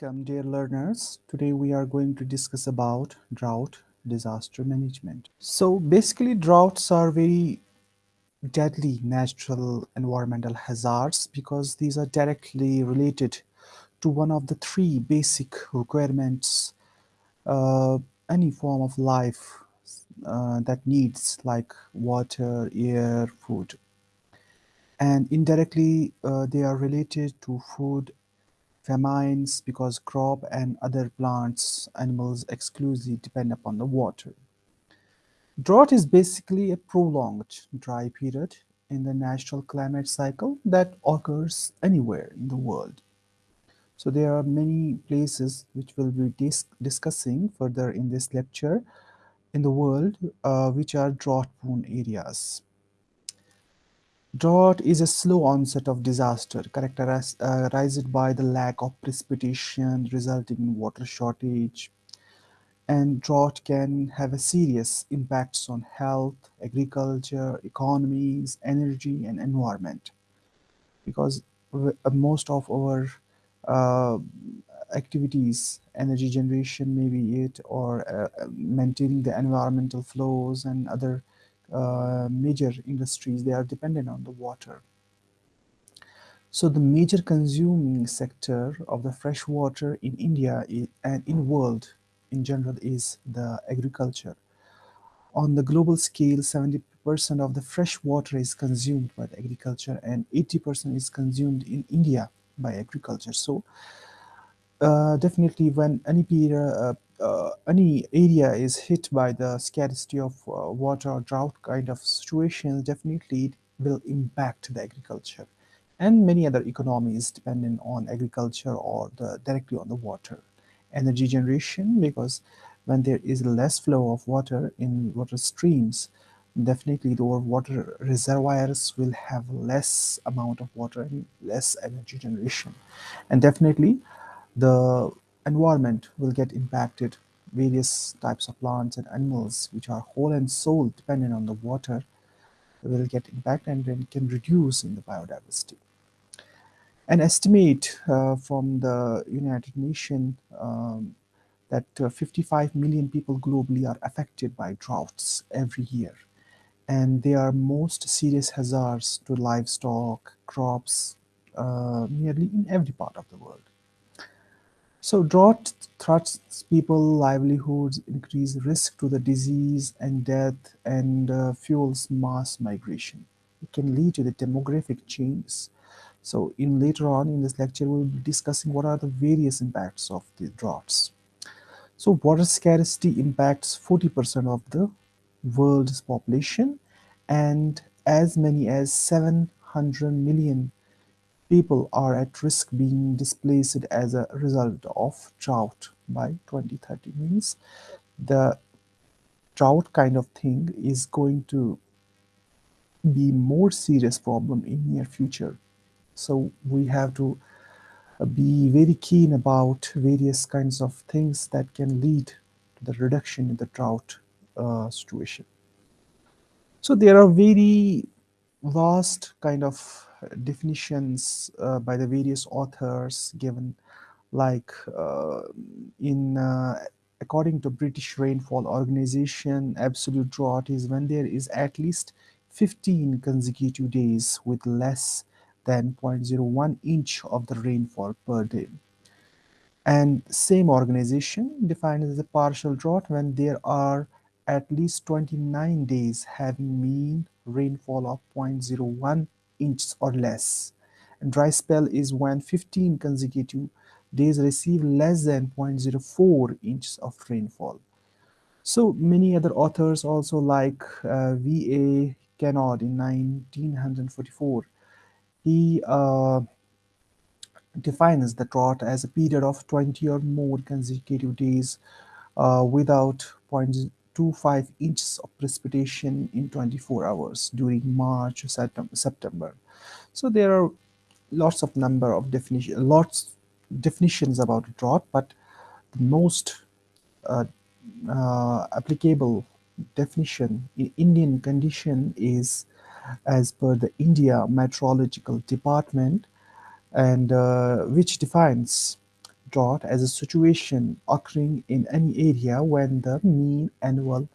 Welcome dear learners. Today we are going to discuss about drought disaster management. So basically droughts are very deadly natural environmental hazards because these are directly related to one of the three basic requirements uh, any form of life uh, that needs like water, air, food. And indirectly uh, they are related to food famines because crop and other plants, animals exclusively depend upon the water. Drought is basically a prolonged dry period in the natural climate cycle that occurs anywhere in the world. So there are many places which we'll be dis discussing further in this lecture in the world uh, which are drought-prone areas. Drought is a slow onset of disaster characterized uh, by the lack of precipitation resulting in water shortage. And drought can have a serious impacts on health, agriculture, economies, energy, and environment. Because uh, most of our uh, activities, energy generation maybe it, or uh, maintaining the environmental flows and other uh, major industries, they are dependent on the water. So the major consuming sector of the fresh water in India and in world in general is the agriculture. On the global scale, 70% of the fresh water is consumed by the agriculture and 80% is consumed in India by agriculture. So uh, definitely when any period, uh, uh, any area is hit by the scarcity of uh, water or drought kind of situations, definitely it will impact the agriculture and many other economies dependent on agriculture or the, directly on the water. Energy generation, because when there is less flow of water in water streams, definitely the water reservoirs will have less amount of water and less energy generation. And definitely the environment will get impacted. Various types of plants and animals which are whole and soul dependent on the water will get impacted and then can reduce in the biodiversity. An estimate uh, from the United Nations um, that uh, 55 million people globally are affected by droughts every year. And they are most serious hazards to livestock, crops, uh, nearly in every part of the world. So drought threats people livelihoods, increase risk to the disease and death, and uh, fuels mass migration. It can lead to the demographic change. So in later on in this lecture, we'll be discussing what are the various impacts of the droughts. So water scarcity impacts 40% of the world's population and as many as 700 million people are at risk being displaced as a result of drought by 2030 means. The drought kind of thing is going to be more serious problem in near future. So we have to be very keen about various kinds of things that can lead to the reduction in the drought uh, situation. So there are very vast kind of definitions uh, by the various authors given like uh, in uh, according to British Rainfall Organization absolute drought is when there is at least 15 consecutive days with less than 0.01 inch of the rainfall per day. And same organization defines as a partial drought when there are at least 29 days having mean rainfall of 0.01 inches or less. And dry spell is when 15 consecutive days receive less than 0.04 inches of rainfall. So many other authors also like uh, V.A. Kennard in 1944. He uh, defines the drought as a period of 20 or more consecutive days uh, without 0.25 inches of precipitation in 24 hours during March or September. So there are lots of number of definition, lots definitions about drought, but the most uh, uh, applicable definition in Indian condition is as per the India Meteorological Department and uh, which defines drought as a situation occurring in any area when the mean annual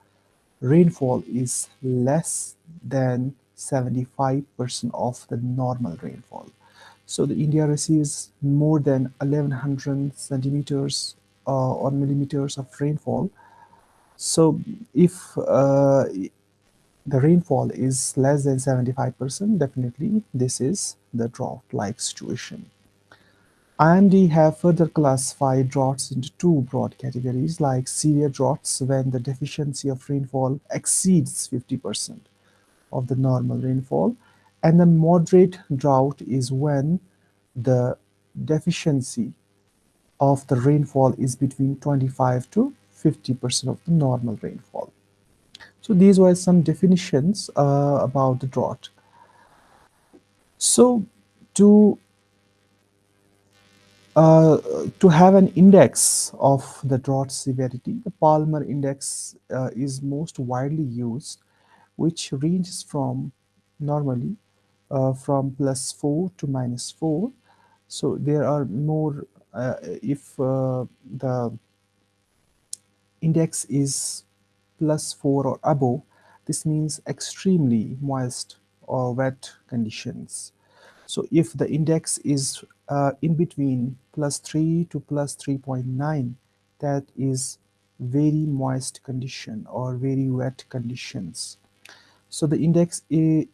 rainfall is less than 75% of the normal rainfall. So the India receives more than 1100 centimeters uh, or millimeters of rainfall. So if uh, the rainfall is less than 75%, definitely this is the drought-like situation. IMD have further classified droughts into two broad categories like severe droughts when the deficiency of rainfall exceeds 50% of the normal rainfall and the moderate drought is when the deficiency of the rainfall is between 25 to 50% of the normal rainfall. So these were some definitions uh, about the drought. So to uh, to have an index of the drought severity, the Palmer index uh, is most widely used, which ranges from normally uh, from plus 4 to minus 4. So there are more, uh, if uh, the index is plus 4 or above, this means extremely moist or wet conditions. So if the index is uh, in between plus 3 to plus 3.9, that is very moist condition or very wet conditions. So the index in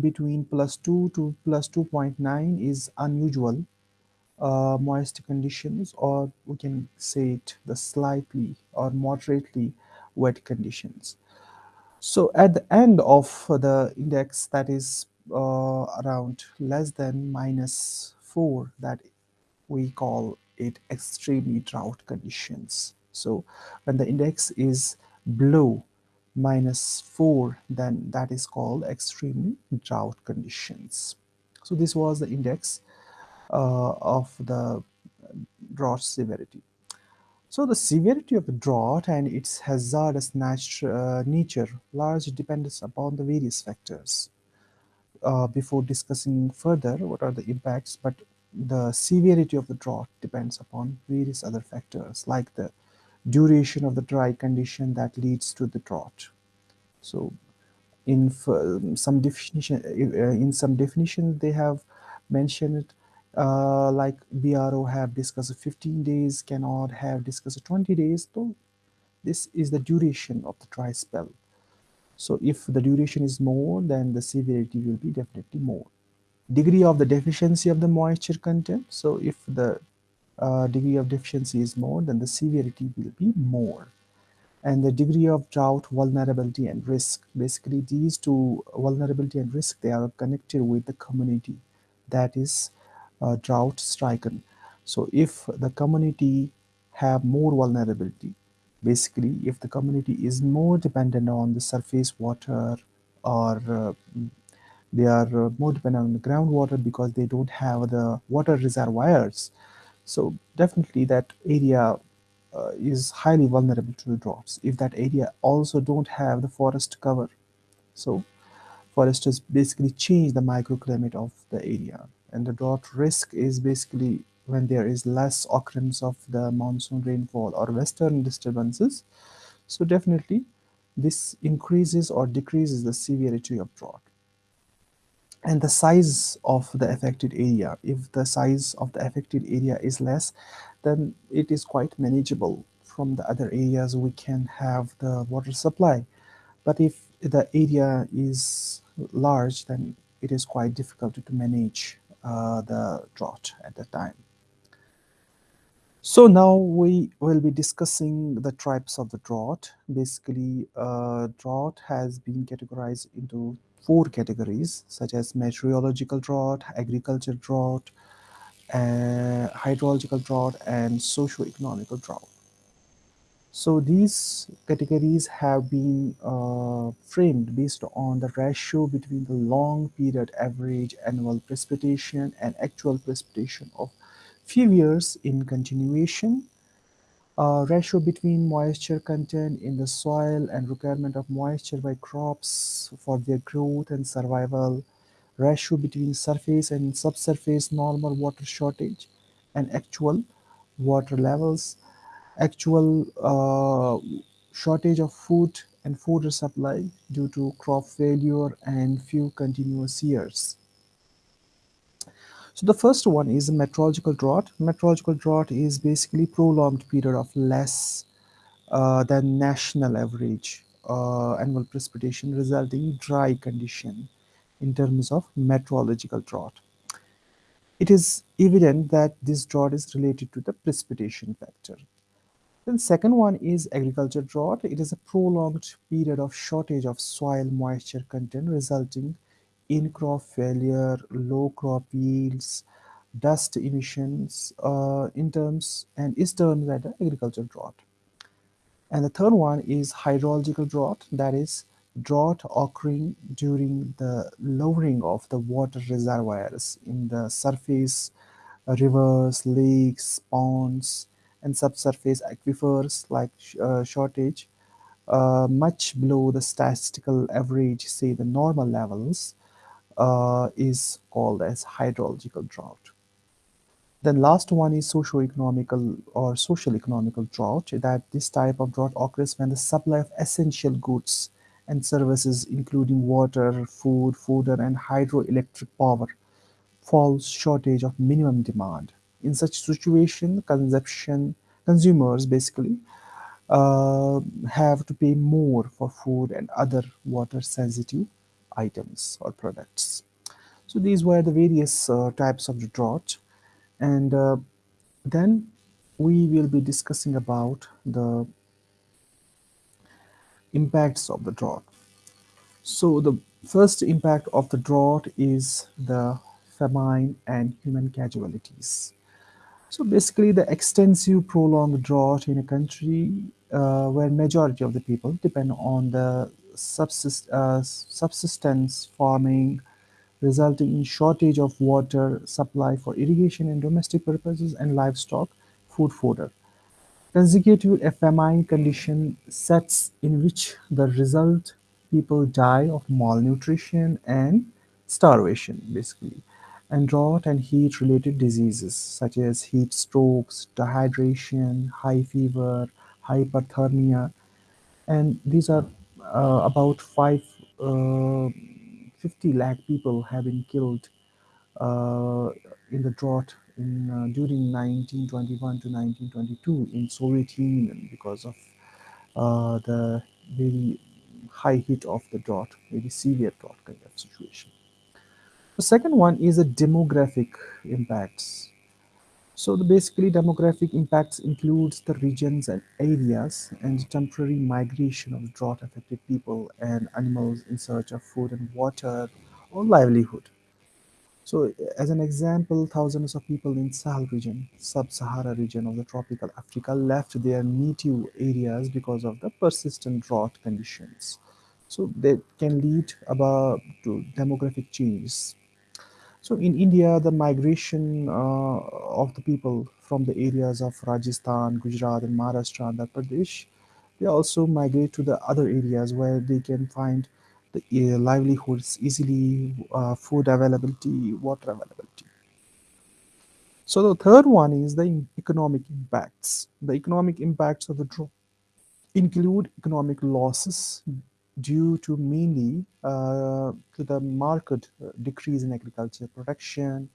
between plus 2 to plus 2.9 is unusual uh, moist conditions or we can say it the slightly or moderately wet conditions. So at the end of the index that is uh, around less than minus 4 that we call it extremely drought conditions. So when the index is below minus 4 then that is called extremely drought conditions. So this was the index uh, of the drought severity. So the severity of the drought and its hazardous uh, nature largely depends upon the various factors. Uh, before discussing further what are the impacts, but the severity of the drought depends upon various other factors like the duration of the dry condition that leads to the drought. So in some definition, uh, in some definition they have mentioned uh, like BRO have discussed 15 days, Kennard have discussed 20 days. So this is the duration of the dry spell. So if the duration is more, then the severity will be definitely more. Degree of the deficiency of the moisture content. So if the uh, degree of deficiency is more, then the severity will be more. And the degree of drought, vulnerability, and risk. Basically, these two vulnerability and risk, they are connected with the community. That is uh, drought stricken. So if the community have more vulnerability, basically if the community is more dependent on the surface water or uh, they are uh, more dependent on the groundwater because they don't have the water reservoirs. So definitely that area uh, is highly vulnerable to the droughts. If that area also don't have the forest cover, so foresters basically change the microclimate of the area and the drought risk is basically when there is less occurrence of the monsoon rainfall or western disturbances. So definitely this increases or decreases the severity of drought. And the size of the affected area if the size of the affected area is less then it is quite manageable. From the other areas we can have the water supply. But if the area is large then it is quite difficult to manage uh, the drought at the time. So now we will be discussing the types of the drought. Basically, uh, drought has been categorized into four categories such as meteorological drought, agricultural drought, uh, hydrological drought, and socio-economical drought. So these categories have been uh, framed based on the ratio between the long period average annual precipitation and actual precipitation of few years in continuation, uh, ratio between moisture content in the soil and requirement of moisture by crops for their growth and survival, ratio between surface and subsurface normal water shortage, and actual water levels, actual uh, shortage of food and food supply due to crop failure and few continuous years. So the first one is a meteorological drought. Meteorological drought is basically prolonged period of less uh, than national average uh, annual precipitation resulting dry condition in terms of meteorological drought. It is evident that this drought is related to the precipitation factor. Then second one is agriculture drought. It is a prolonged period of shortage of soil moisture content resulting in crop failure, low crop yields, dust emissions uh, in terms and is termed as the agriculture drought. And the third one is hydrological drought, that is drought occurring during the lowering of the water reservoirs in the surface uh, rivers, lakes, ponds, and subsurface aquifers like uh, shortage uh, much below the statistical average, say the normal levels, uh, is called as hydrological drought. Then last one is socio-economical or social economical drought that this type of drought occurs when the supply of essential goods and services including water, food, fodder and hydroelectric power falls shortage of minimum demand. In such situation, consumption consumers basically uh, have to pay more for food and other water sensitive items or products. So these were the various uh, types of the drought and uh, then we will be discussing about the impacts of the drought. So the first impact of the drought is the famine and human casualties. So basically, the extensive prolonged drought in a country uh, where majority of the people depend on the subsist- uh, subsistence farming, resulting in shortage of water supply for irrigation and domestic purposes and livestock food fodder. Consecutive famine condition sets in which the result people die of malnutrition and starvation basically and drought and heat related diseases such as heat strokes dehydration high fever hyperthermia and these are about 5 uh, 50 lakh people have been killed uh, in the drought in uh, during 1921 to 1922 in Soviet Union because of uh, the very high heat of the drought, very severe drought kind of situation. The second one is the demographic impacts. So the basically demographic impacts includes the regions and areas and temporary migration of drought affected people and animals in search of food and water or livelihood. So, as an example, thousands of people in Sahel region, sub-Sahara region of the tropical Africa, left their native areas because of the persistent drought conditions. So, that can lead about to demographic changes. So, in India, the migration uh, of the people from the areas of Rajasthan, Gujarat, and Maharashtra, Andhra Pradesh, they also migrate to the other areas where they can find the uh, livelihoods easily, uh, food availability, water availability. So the third one is the economic impacts. The economic impacts of the drought include economic losses due to mainly uh, to the market uh, decrease in agriculture production,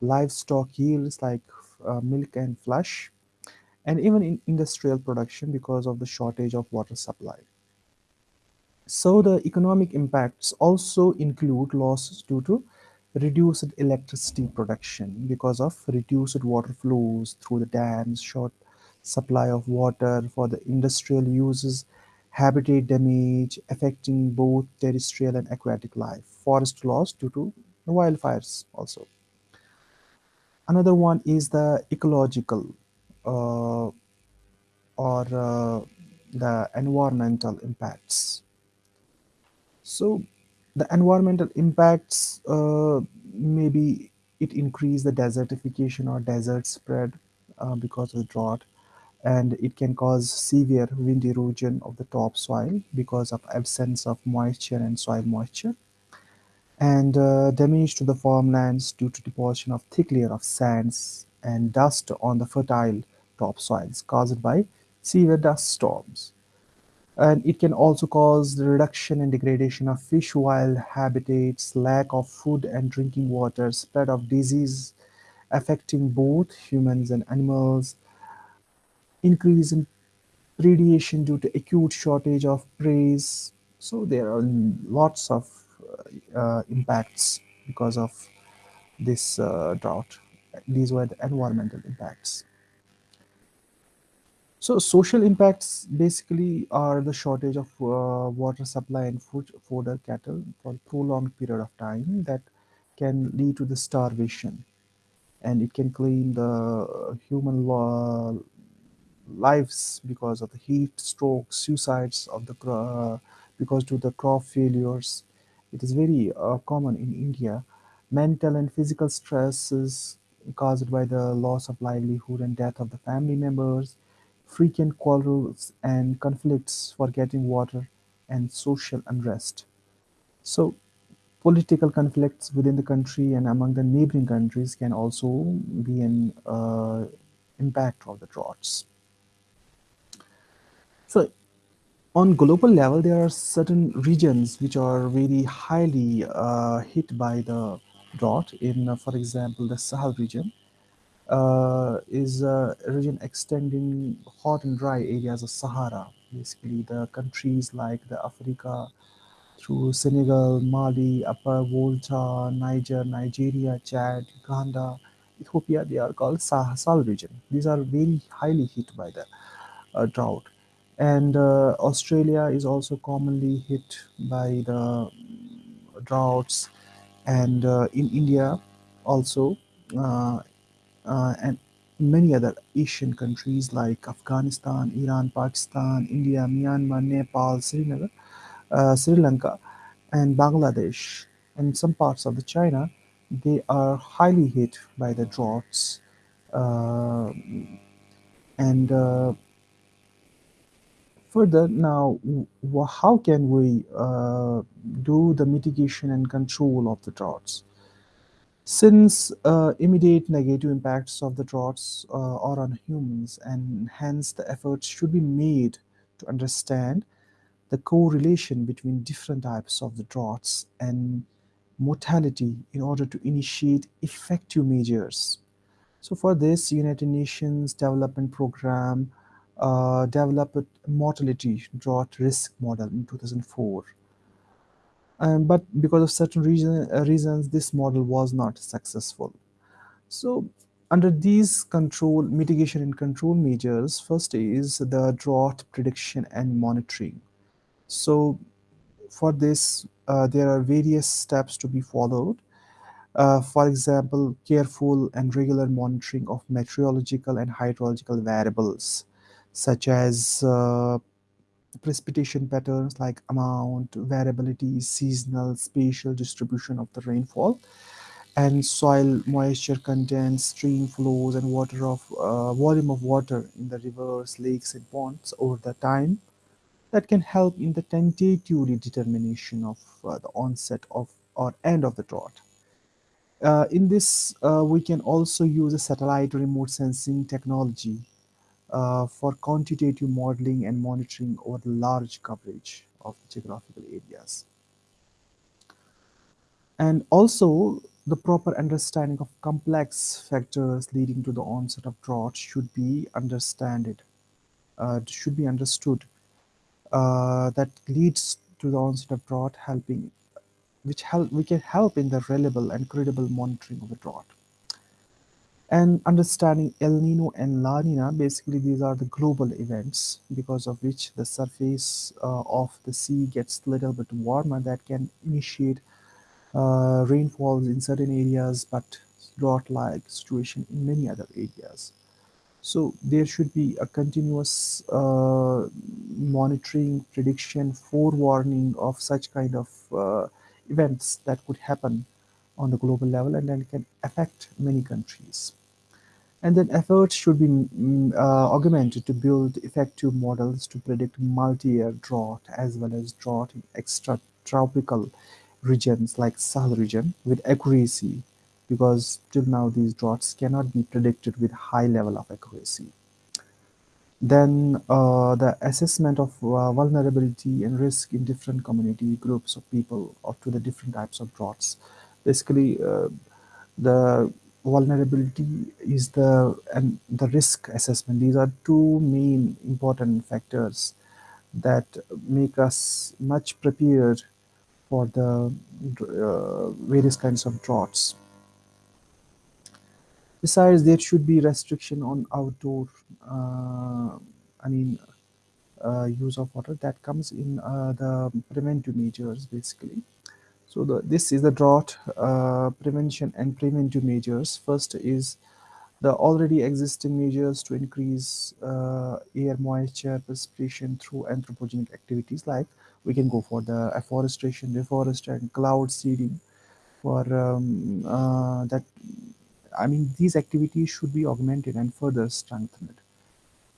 livestock yields like uh, milk and flesh, and even in industrial production because of the shortage of water supply. So the economic impacts also include losses due to reduced electricity production because of reduced water flows through the dams, short supply of water for the industrial uses, habitat damage affecting both terrestrial and aquatic life, forest loss due to wildfires also. Another one is the ecological uh, or uh, the environmental impacts. So the environmental impacts uh, maybe it increase the desertification or desert spread uh, because of drought and it can cause severe wind erosion of the topsoil because of absence of moisture and soil moisture and uh, damage to the farmlands due to deposition of thick layer of sands and dust on the fertile topsoils caused by severe dust storms. And it can also cause the reduction and degradation of fish wild habitats, lack of food and drinking water, spread of disease affecting both humans and animals, increase in predation due to acute shortage of prey. So there are lots of uh, impacts because of this uh, drought. These were the environmental impacts. So social impacts basically are the shortage of uh, water supply and food fodder cattle for prolonged period of time that can lead to the starvation and it can claim the human law, lives because of the heat stroke suicides of the uh, because to the crop failures. It is very uh, common in india. Mental and physical stresses caused by the loss of livelihood and death of the family members frequent quarrels and conflicts for getting water and social unrest. So political conflicts within the country and among the neighboring countries can also be an uh, impact of the droughts so on global level, there are certain regions which are very highly uh, hit by the drought. In, uh, for example, the Sahel region uh, is a region extending hot and dry areas of Sahara. Basically, the countries like the Africa through Senegal, Mali, Upper Volta, Niger, Nigeria, Chad, Uganda, Ethiopia, they are called Sahel region. These are very highly hit by the uh, drought. And uh, Australia is also commonly hit by the droughts. And uh, in India, also, uh, uh, and many other Asian countries like Afghanistan, Iran, Pakistan, India, Myanmar, Nepal, Srinagar, uh, Sri Lanka, and Bangladesh, and some parts of the China, they are highly hit by the droughts. And Further, now, how can we uh, do the mitigation and control of the droughts? Since uh, immediate negative impacts of the droughts uh, are on humans, and hence the efforts should be made to understand the correlation between different types of the droughts and mortality in order to initiate effective measures. So for this, United Nations Development Program uh, developed mortality drought risk model in 2004. Um, but because of certain reason, uh, reasons, this model was not successful. So under these control, mitigation and control measures, first is the drought prediction and monitoring. So for this, uh, there are various steps to be followed. Uh, for example, careful and regular monitoring of meteorological and hydrological variables, such as uh, precipitation patterns like amount, variability, seasonal, spatial distribution of the rainfall, and soil moisture content, stream flows, and water of uh, volume of water in the rivers, lakes, and ponds over the time. That can help in the tentative determination of uh, the onset of or end of the drought. Uh, in this, uh, we can also use a satellite remote sensing technology for quantitative modeling and monitoring over the large coverage of geographical areas. And also, the proper understanding of complex factors leading to the onset of drought should be understood. Uh, should be understood. Uh, that leads to the onset of drought, helping which help we can help in the reliable and credible monitoring of the drought. And understanding El Nino and La Nina, basically these are the global events because of which the surface uh, of the sea gets a little bit warmer that can initiate uh, rainfalls in certain areas but drought-like situation in many other areas. So there should be a continuous uh, monitoring, prediction, forewarning of such kind of uh, events that could happen on the global level and then can affect many countries. And then efforts should be mm, uh, augmented to build effective models to predict multi-year drought as well as drought in extratropical regions like Sahel region with accuracy because till now these droughts cannot be predicted with high level of accuracy. Then uh, the assessment of uh, vulnerability and risk in different community groups of people or to the different types of droughts. Basically, uh, the vulnerability is the and the risk assessment. These are two main important factors that make us much prepared for the uh, various kinds of droughts. Besides, there should be restriction on outdoor, uh, I mean, uh, use of water that comes in uh, the preventive measures basically. So the, this is the drought uh, prevention and preventive measures. First is the already existing measures to increase uh, air moisture precipitation through anthropogenic activities like we can go for the afforestation, reforestation, cloud seeding for um, uh, that I mean these activities should be augmented and further strengthened.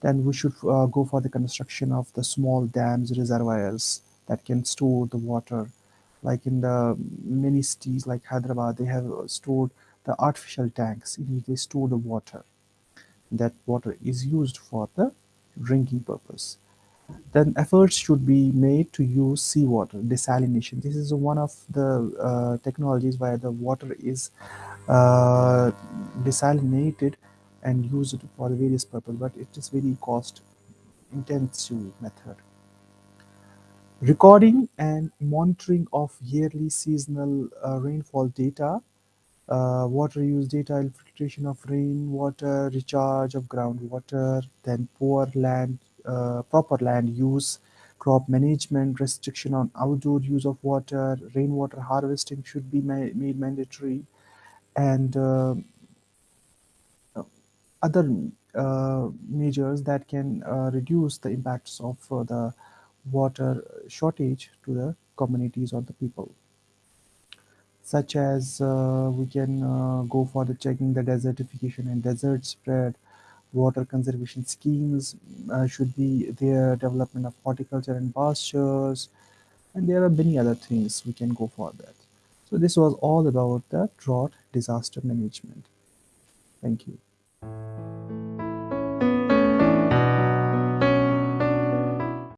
Then we should uh, go for the construction of the small dams, reservoirs that can store the water. Like in the many cities like Hyderabad, they have stored the artificial tanks in which they store the water. That water is used for the drinking purpose. Then efforts should be made to use seawater desalination. This is one of the uh, technologies where the water is uh, desalinated and used for various purpose, but it is very cost intensive method. Recording and monitoring of yearly seasonal uh, rainfall data, uh, water use data, infiltration of rainwater, recharge of groundwater, then poor land, uh, proper land use, crop management, restriction on outdoor use of water, rainwater harvesting should be ma- made mandatory, and uh, other uh, measures that can uh, reduce the impacts of the water shortage to the communities or the people such as uh, we can uh, go for the checking the desertification and desert spread. Water conservation schemes uh, should be there development of horticulture and pastures and there are many other things we can go for that. So this was all about the drought disaster management. Thank you